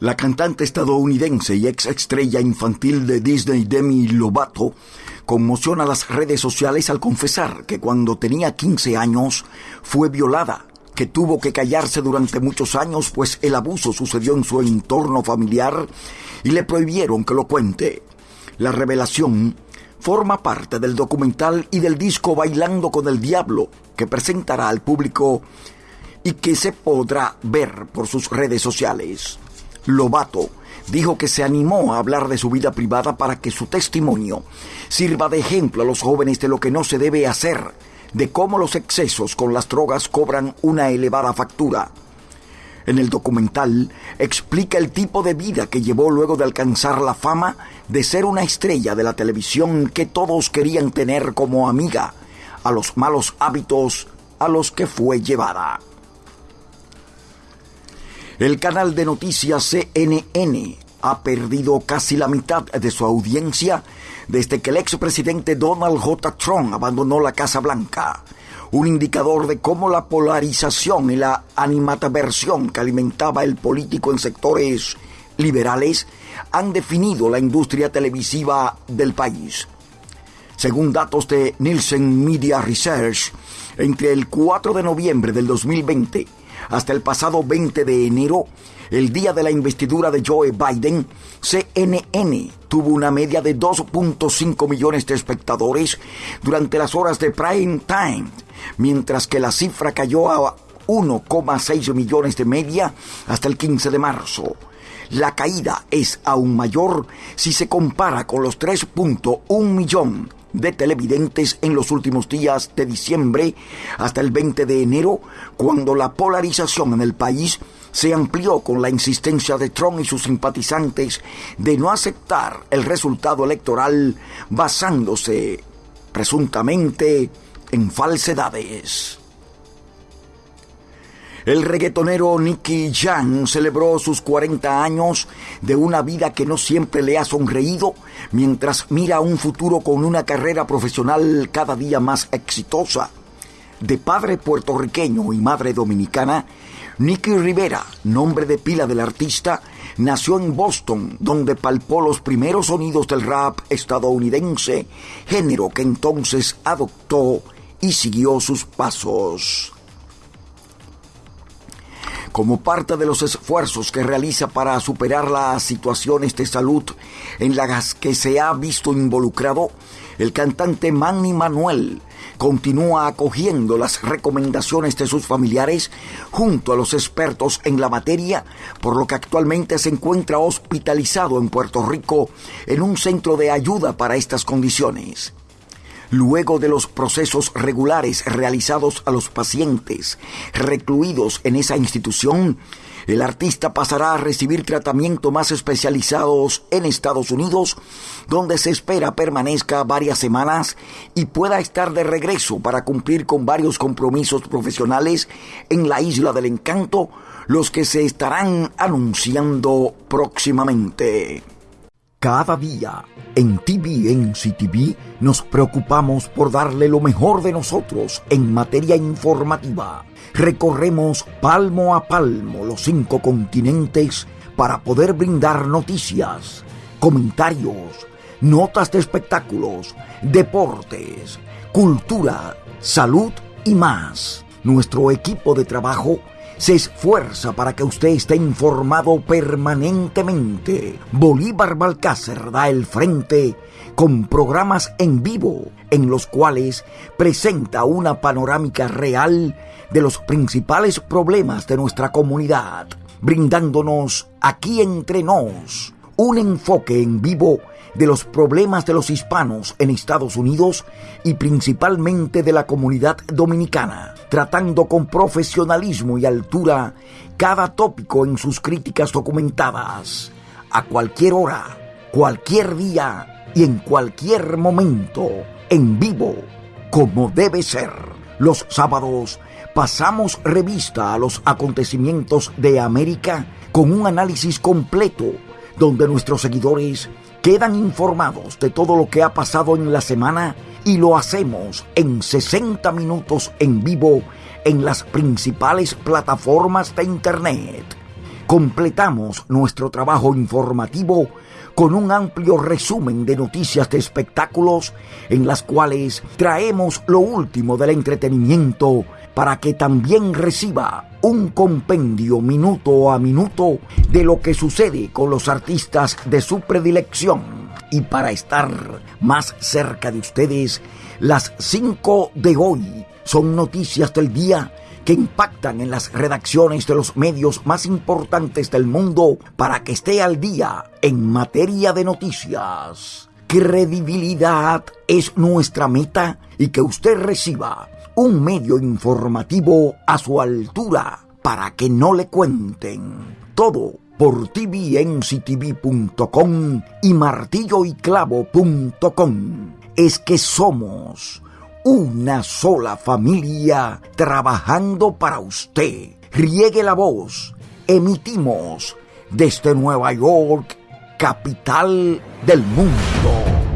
La cantante estadounidense y ex estrella infantil de Disney Demi Lovato conmociona las redes sociales al confesar que cuando tenía 15 años fue violada, que tuvo que callarse durante muchos años pues el abuso sucedió en su entorno familiar y le prohibieron que lo cuente. La revelación forma parte del documental y del disco Bailando con el Diablo que presentará al público y que se podrá ver por sus redes sociales. Lobato dijo que se animó a hablar de su vida privada para que su testimonio sirva de ejemplo a los jóvenes de lo que no se debe hacer, de cómo los excesos con las drogas cobran una elevada factura. En el documental explica el tipo de vida que llevó luego de alcanzar la fama de ser una estrella de la televisión que todos querían tener como amiga, a los malos hábitos a los que fue llevada. El canal de noticias CNN ha perdido casi la mitad de su audiencia desde que el expresidente Donald J. Trump abandonó la Casa Blanca, un indicador de cómo la polarización y la animataversión que alimentaba el político en sectores liberales han definido la industria televisiva del país. Según datos de Nielsen Media Research, entre el 4 de noviembre del 2020 hasta el pasado 20 de enero, el día de la investidura de Joe Biden, CNN tuvo una media de 2.5 millones de espectadores durante las horas de prime time, mientras que la cifra cayó a 1,6 millones de media hasta el 15 de marzo. La caída es aún mayor si se compara con los 3.1 millones de televidentes en los últimos días de diciembre hasta el 20 de enero, cuando la polarización en el país se amplió con la insistencia de Trump y sus simpatizantes de no aceptar el resultado electoral basándose presuntamente en falsedades. El reggaetonero Nicky Jam celebró sus 40 años de una vida que no siempre le ha sonreído, mientras mira un futuro con una carrera profesional cada día más exitosa. De padre puertorriqueño y madre dominicana, Nicky Rivera, nombre de pila del artista, nació en Boston, donde palpó los primeros sonidos del rap estadounidense, género que entonces adoptó y siguió sus pasos como parte de los esfuerzos que realiza para superar las situaciones de salud en las que se ha visto involucrado, el cantante Manny Manuel continúa acogiendo las recomendaciones de sus familiares junto a los expertos en la materia, por lo que actualmente se encuentra hospitalizado en Puerto Rico en un centro de ayuda para estas condiciones. Luego de los procesos regulares realizados a los pacientes recluidos en esa institución, el artista pasará a recibir tratamiento más especializados en Estados Unidos, donde se espera permanezca varias semanas y pueda estar de regreso para cumplir con varios compromisos profesionales en la Isla del Encanto, los que se estarán anunciando próximamente. Cada día en TVNC TV nos preocupamos por darle lo mejor de nosotros en materia informativa. Recorremos palmo a palmo los cinco continentes para poder brindar noticias, comentarios, notas de espectáculos, deportes, cultura, salud y más. Nuestro equipo de trabajo se esfuerza para que usted esté informado permanentemente. Bolívar Balcácer da el frente con programas en vivo en los cuales presenta una panorámica real de los principales problemas de nuestra comunidad, brindándonos aquí entre nos un enfoque en vivo de los problemas de los hispanos en Estados Unidos y principalmente de la comunidad dominicana, tratando con profesionalismo y altura cada tópico en sus críticas documentadas, a cualquier hora, cualquier día y en cualquier momento, en vivo, como debe ser. Los sábados pasamos revista a los acontecimientos de América con un análisis completo donde nuestros seguidores quedan informados de todo lo que ha pasado en la semana y lo hacemos en 60 minutos en vivo en las principales plataformas de Internet. completamos nuestro trabajo informativo con un amplio resumen de noticias de espectáculos en las cuales traemos lo último del entretenimiento para que también reciba un compendio minuto a minuto de lo que sucede con los artistas de su predilección. Y para estar más cerca de ustedes, las 5 de hoy son noticias del día que impactan en las redacciones de los medios más importantes del mundo para que esté al día en materia de noticias. Credibilidad es nuestra meta y que usted reciba un medio informativo a su altura para que no le cuenten todo por tvnctv.com y martilloyclavo.com. Es que somos una sola familia trabajando para usted. Riegue la voz. Emitimos desde Nueva York, capital del mundo.